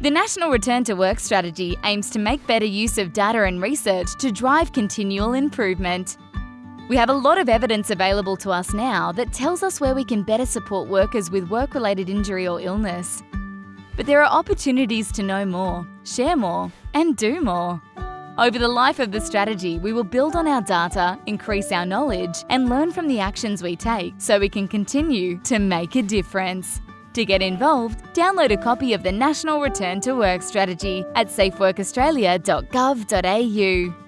The National Return to Work strategy aims to make better use of data and research to drive continual improvement. We have a lot of evidence available to us now that tells us where we can better support workers with work-related injury or illness. But there are opportunities to know more, share more and do more. Over the life of the strategy, we will build on our data, increase our knowledge and learn from the actions we take so we can continue to make a difference. To get involved, download a copy of the National Return to Work Strategy at safeworkaustralia.gov.au.